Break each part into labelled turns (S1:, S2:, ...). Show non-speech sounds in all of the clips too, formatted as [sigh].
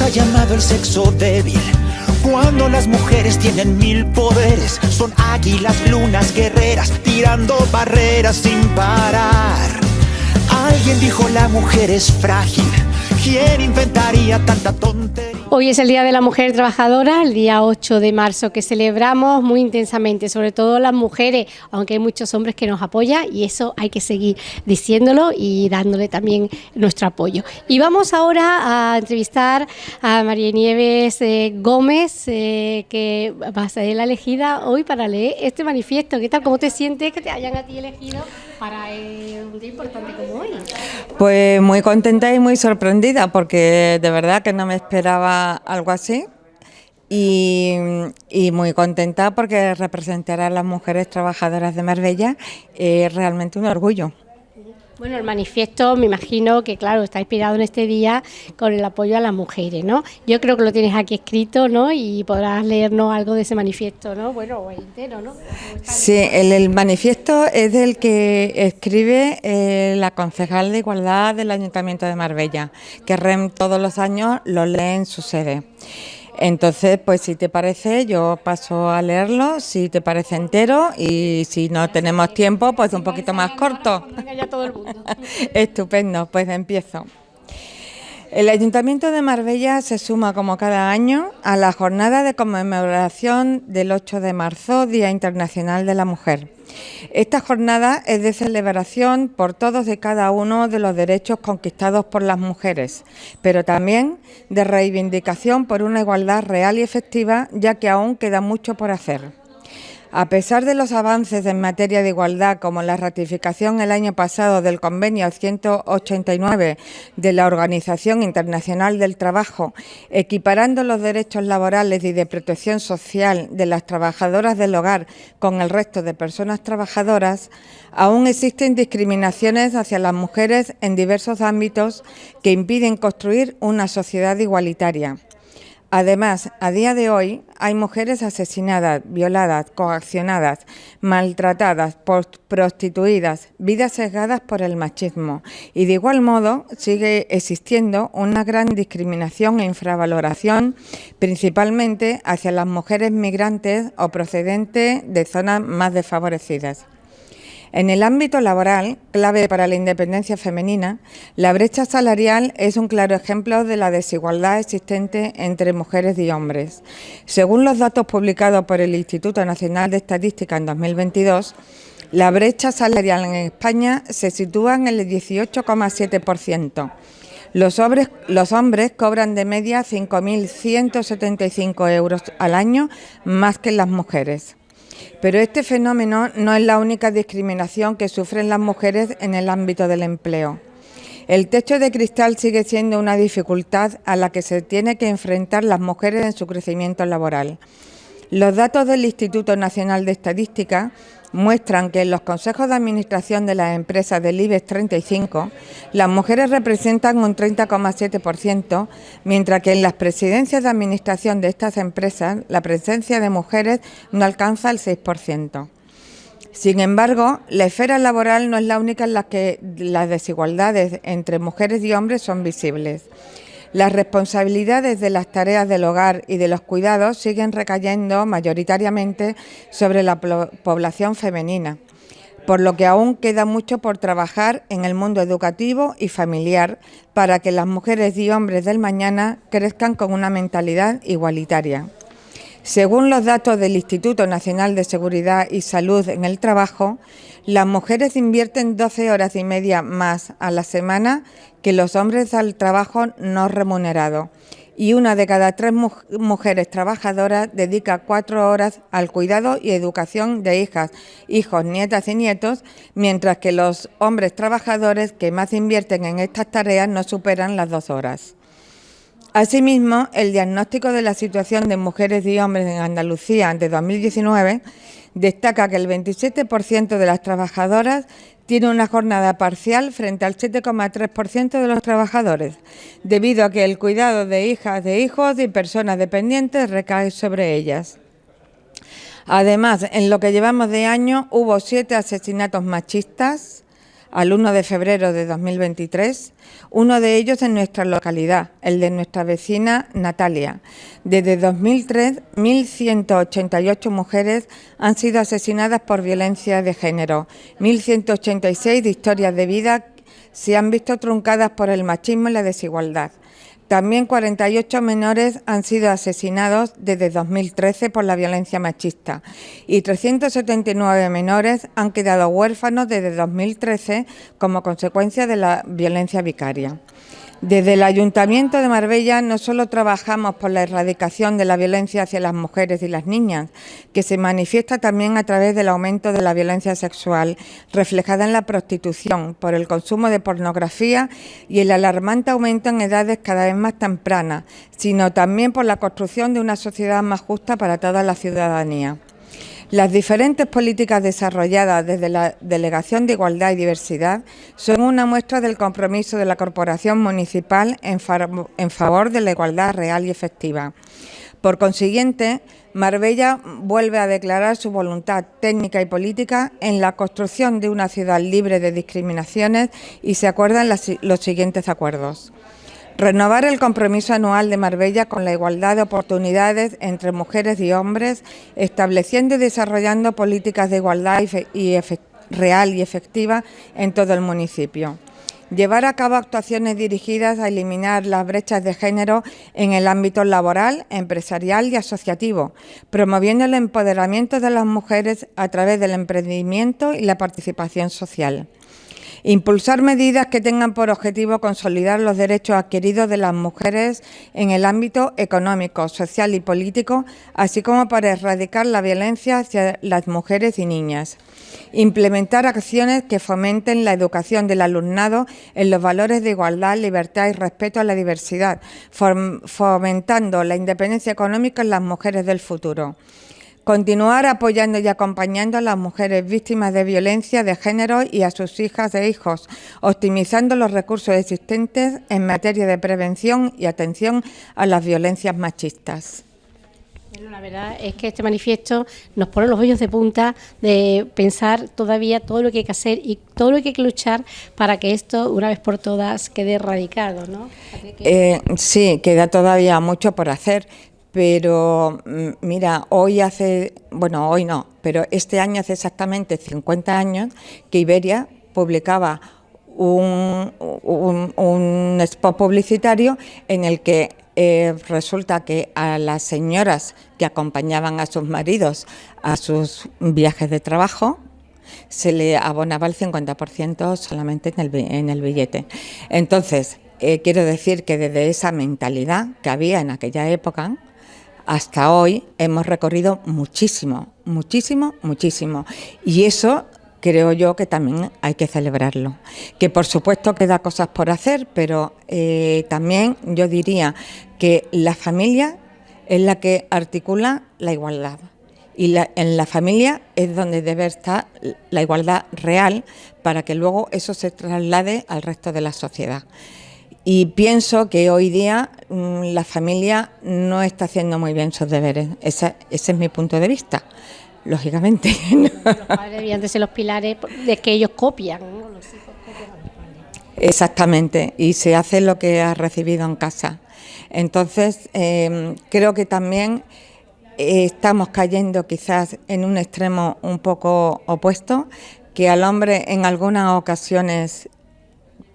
S1: ha llamado el sexo débil. Cuando las mujeres tienen mil poderes, son águilas, lunas, guerreras, tirando barreras sin parar. Alguien dijo la mujer es frágil. ¿Quién inventaría tanta tontería?
S2: Hoy es el Día de la Mujer Trabajadora, el día 8 de marzo, que celebramos muy intensamente, sobre todo las mujeres, aunque hay muchos hombres que nos apoyan y eso hay que seguir diciéndolo y dándole también nuestro apoyo. Y vamos ahora a entrevistar a María Nieves eh, Gómez, eh, que va a ser la elegida hoy para leer este manifiesto. ¿Qué tal? ¿Cómo te sientes que te hayan a ti elegido para un día importante como hoy?
S3: Pues muy contenta y muy sorprendida porque de verdad que no me esperaba algo así. Y, muy contenta porque representar a las mujeres trabajadoras de Marbella es realmente un orgullo.
S2: Bueno, el manifiesto me imagino que, claro, está inspirado en este día con el apoyo a las mujeres, ¿no? Yo creo que lo tienes aquí escrito, ¿no? Y podrás leernos algo de ese manifiesto, ¿no? Bueno, entero, ¿no?
S3: Sí, el, manifiesto es del que escribe eh, la concejal de Igualdad del Ayuntamiento de Marbella, que REM todos los años lo lee en su sede. Entonces, pues si te parece, yo paso a leerlo, si te parece entero y si no tenemos tiempo, pues un poquito más corto. [laughs] Estupendo, pues empiezo. El Ayuntamiento de Marbella se suma como cada año a la jornada de conmemoración del 8 de marzo, Día Internacional de la Mujer. Esta jornada es de celebración por todos y cada uno de los derechos conquistados por las mujeres, pero también de reivindicación por una igualdad real y efectiva, ya que aún queda mucho por hacer. A pesar de los avances en materia de igualdad, como la ratificación el año pasado del Convenio 189 de la Organización Internacional del Trabajo, equiparando los derechos laborales y de protección social de las trabajadoras del hogar con el resto de personas trabajadoras, aún existen discriminaciones hacia las mujeres en diversos ámbitos que impiden construir una sociedad igualitaria. Además, a día de hoy hay mujeres asesinadas, violadas, coaccionadas, maltratadas, prostituidas, vidas sesgadas por el machismo y de igual modo sigue existiendo una gran discriminación e infravaloración principalmente hacia las mujeres migrantes o procedentes de zonas más desfavorecidas. En el ámbito laboral, clave para la independencia femenina, la brecha salarial es un claro ejemplo de la desigualdad existente entre mujeres y hombres. Según los datos publicados por el Instituto Nacional de Estadística en 2022, la brecha salarial en España se sitúa en el 18,7%. Los hombres, los hombres cobran de media 5.175 euros al año más que las mujeres. Pero este fenómeno no es la única discriminación que sufren las mujeres en el ámbito del empleo. El techo de cristal sigue siendo una dificultad a la que se tiene que enfrentar las mujeres en su crecimiento laboral. Los datos del Instituto Nacional de Estadística muestran que en los consejos de administración de las empresas del IBEX 35 las mujeres representan un 30,7%, mientras que en las presidencias de administración de estas empresas la presencia de mujeres no alcanza el 6%. Sin embargo, la esfera laboral no es la única en la que las desigualdades entre mujeres y hombres son visibles. Las responsabilidades de las tareas del hogar y de los cuidados siguen recayendo mayoritariamente sobre la población femenina, por lo que aún queda mucho por trabajar en el mundo educativo y familiar para que las mujeres y hombres del mañana crezcan con una mentalidad igualitaria. Según los datos del Instituto Nacional de Seguridad y Salud en el Trabajo, las mujeres invierten 12 horas y media más a la semana que los hombres al trabajo no remunerado y una de cada tres mujeres trabajadoras dedica cuatro horas al cuidado y educación de hijas, hijos, nietas y nietos, mientras que los hombres trabajadores que más invierten en estas tareas no superan las dos horas. Asimismo, el diagnóstico de la situación de mujeres y hombres en Andalucía de 2019 destaca que el 27% de las trabajadoras tiene una jornada parcial frente al 7,3% de los trabajadores, debido a que el cuidado de hijas, de hijos y personas dependientes recae sobre ellas. Además, en lo que llevamos de año hubo siete asesinatos machistas, al 1 de febrero de 2023, uno de ellos en nuestra localidad, el de nuestra vecina Natalia. Desde 2003, 1.188 mujeres han sido asesinadas por violencia de género, 1.186 de historias de vida se han visto truncadas por el machismo y la desigualdad. También 48 menores han sido asesinados desde 2013 por la violencia machista y 379 menores han quedado huérfanos desde 2013 como consecuencia de la violencia vicaria. Desde el Ayuntamiento de Marbella no solo trabajamos por la erradicación de la violencia hacia las mujeres y las niñas, que se manifiesta también a través del aumento de la violencia sexual reflejada en la prostitución, por el consumo de pornografía y el alarmante aumento en edades cada vez más tempranas, sino también por la construcción de una sociedad más justa para toda la ciudadanía. Las diferentes políticas desarrolladas desde la Delegación de Igualdad y Diversidad son una muestra del compromiso de la Corporación Municipal en, favor de la igualdad real y efectiva. Por consiguiente, Marbella vuelve a declarar su voluntad técnica y política en la construcción de una ciudad libre de discriminaciones y se acuerdan los siguientes acuerdos. Renovar el compromiso anual de Marbella con la igualdad de oportunidades entre mujeres y hombres, estableciendo y desarrollando políticas de igualdad real y efectiva en todo el municipio. Llevar a cabo actuaciones dirigidas a eliminar las brechas de género en el ámbito laboral, empresarial y asociativo, promoviendo el empoderamiento de las mujeres a través del emprendimiento y la participación social. Impulsar medidas que tengan por objetivo consolidar los derechos adquiridos de las mujeres en el ámbito económico, social y político, así como para erradicar la violencia hacia las mujeres y niñas. Implementar acciones que fomenten la educación del alumnado en los valores de igualdad, libertad y respeto a la diversidad, fomentando la independencia económica en las mujeres del futuro. Continuar apoyando y acompañando a las mujeres víctimas de violencia de género y a sus hijas e hijos, optimizando los recursos existentes en materia de prevención y atención a las violencias machistas.
S2: la verdad es que este manifiesto nos pone los ojos de punta de pensar todavía todo lo que hay que hacer y todo lo que hay que luchar para que esto, una vez por todas, quede erradicado, ¿no?
S3: Eh, sí, queda todavía mucho por hacer pero mm, mira, hoy hace, bueno, hoy no, pero este año hace exactamente 50 años que Iberia publicaba un, spot publicitario en el que eh, resulta que a las señoras que acompañaban a sus maridos a sus viajes de trabajo, se le abonaba el 50% solamente en el, en el billete. Entonces, eh, quiero decir que desde esa mentalidad que había en aquella época, hasta hoy hemos recorrido muchísimo, muchísimo, muchísimo. Y eso creo yo que también hay que celebrarlo. Que por supuesto queda cosas por hacer, pero eh, también yo diría que la familia es la que articula la igualdad. Y en la familia es donde debe estar la igualdad real para que luego eso se traslade al resto de la sociedad. Y pienso que hoy día mm, la familia no está haciendo muy bien sus deberes. ese es mi punto de vista, lógicamente. [laughs]
S2: Los padres debían de ser los pilares de que ellos copian.
S3: Exactamente, y se hace lo que ha recibido en casa. Entonces, em, creo que también eh, estamos cayendo quizás en un extremo un poco opuesto, que al hombre en algunas ocasiones,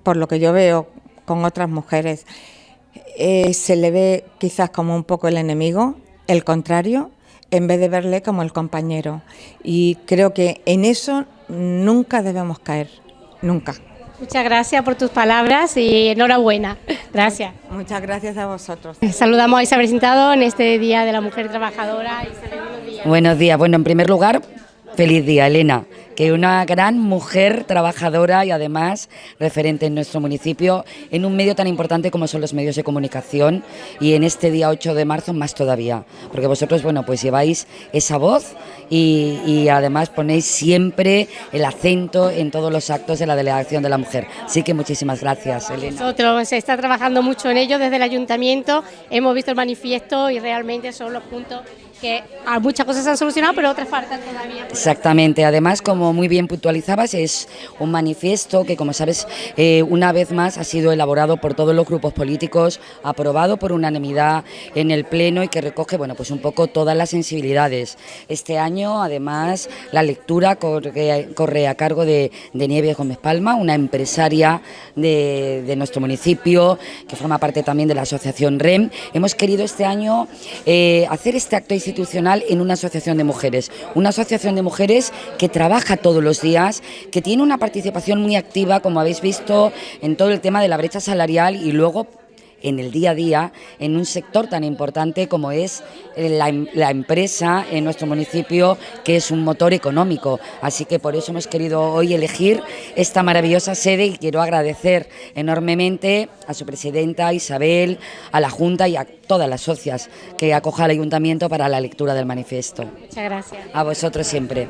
S3: por lo que yo veo, con otras mujeres, eh, se le ve quizás como un poco el enemigo, el contrario, en vez de verle como el compañero. Y creo que en eso nunca debemos caer, nunca.
S2: Muchas gracias por tus palabras y enhorabuena. [laughs] Gracias.
S3: Muchas gracias a vosotros.
S2: Saludamos a Isabel Sintado en este Día de la Mujer Trabajadora.
S4: buenos días. Buenos días. Bueno, en primer lugar, feliz día, Elena que una gran mujer trabajadora y además referente en nuestro municipio en un medio tan importante como son los medios de comunicación y en este día 8 de marzo más todavía, porque vosotros, bueno, pues lleváis esa voz y, además ponéis siempre el acento en todos los actos de la Delegación de la Mujer. Así que muchísimas gracias, Elena.
S2: Nosotros se está trabajando mucho en ello desde el Ayuntamiento, hemos visto el manifiesto y realmente son los puntos que muchas cosas se han solucionado, pero otras faltan todavía.
S4: Exactamente, además, como muy bien puntualizabas, es un manifiesto que, como sabes, eh, una vez más ha sido elaborado por todos los grupos políticos, aprobado por unanimidad en el Pleno y que recoge, bueno, pues un poco todas las sensibilidades. Este año, además, la lectura corre, a cargo de, de Nieves Gómez Palma, una empresaria de, nuestro municipio, que forma parte también de la asociación REM. Hemos querido este año eh, hacer este acto institucional en una asociación de mujeres, una asociación de mujeres que trabaja todos los días, que tiene una participación muy activa, como habéis visto, en todo el tema de la brecha salarial y luego en el día a día en un sector tan importante como es eh, la, empresa en nuestro municipio, que es un motor económico. Así que por eso hemos querido hoy elegir esta maravillosa sede y quiero agradecer enormemente a su presidenta Isabel, a la Junta y a todas las socias que acoja al Ayuntamiento para la lectura del manifiesto.
S2: Muchas gracias.
S4: A vosotros siempre.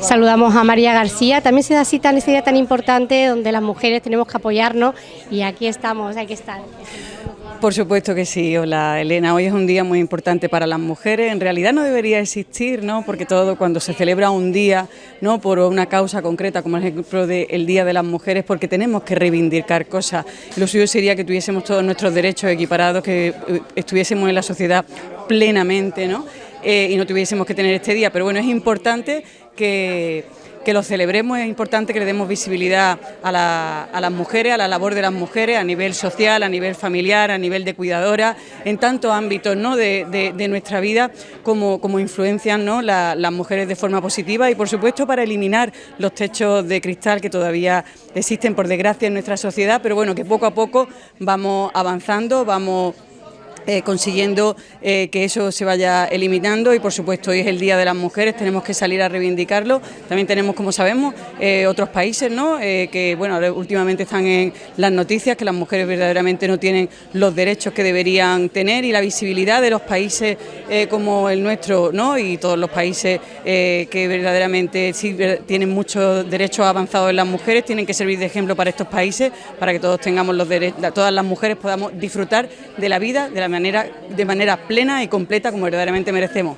S2: Saludamos a María García. También se da cita en este día tan importante donde las mujeres tenemos que apoyarnos y aquí estamos, hay que estar.
S5: Por supuesto que sí. Hola Elena, hoy es un día muy importante para las mujeres. En realidad no debería existir, ¿no? Porque todo cuando se celebra un día, ¿no? Por una causa concreta, como el ejemplo del Día de las Mujeres, porque tenemos que reivindicar cosas. Lo suyo sería que tuviésemos todos nuestros derechos equiparados, que eh, estuviésemos en la sociedad plenamente, ¿no? Eh, y no tuviésemos que tener este día. Pero bueno, es importante que que lo celebremos, es importante que le demos visibilidad a, las mujeres, a la labor de las mujeres a nivel social, a nivel familiar, a nivel de cuidadora, en tantos ámbitos ¿no? de, nuestra vida como, como influencian ¿no? las mujeres de forma positiva y por supuesto para eliminar los techos de cristal que todavía existen por desgracia en nuestra sociedad, pero bueno, que poco a poco vamos avanzando, vamos eh, consiguiendo eh, que eso se vaya eliminando y por supuesto hoy es el Día de las Mujeres, tenemos que salir a reivindicarlo. También tenemos, como sabemos, eh, otros países ¿no? que bueno, últimamente están en las noticias que las mujeres verdaderamente no tienen los derechos que deberían tener y la visibilidad de los países como el nuestro ¿no? y todos los países que verdaderamente sí tienen muchos derechos avanzados en las mujeres tienen que servir de ejemplo para estos países para que todos tengamos los derechos, todas las mujeres podamos disfrutar de la vida de la de manera plena y completa como verdaderamente merecemos.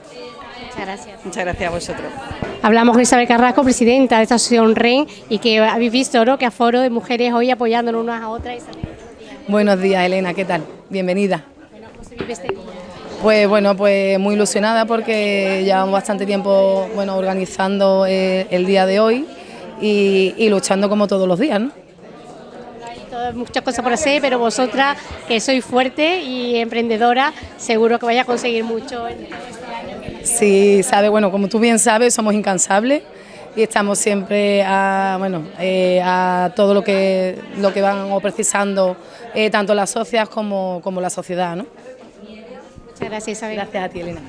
S2: Muchas gracias.
S5: Muchas gracias a vosotros.
S2: Hablamos con Isabel Carrasco, presidenta de esta asociación REN, y que habéis visto ¿no? que a foro de mujeres hoy apoyándonos unas a otras.
S6: Buenos días, Elena, ¿qué tal? Bienvenida.
S2: Bueno, ¿cómo se vive este día?
S6: Pues bueno, pues muy ilusionada porque llevamos bastante tiempo bueno, organizando eh, el día de hoy y, y luchando como todos los días, ¿no?
S2: Muchas cosas por hacer, pero vosotras, que sois fuerte y emprendedora, seguro que vais a conseguir mucho en este año.
S6: Sí, sabe, bueno, como tú bien sabes, somos incansables y estamos siempre a, bueno, eh, a todo lo que, lo que van precisando eh, tanto las socias como, como la sociedad. ¿no?
S2: Muchas gracias, Isabel.
S6: Gracias a ti, Elena.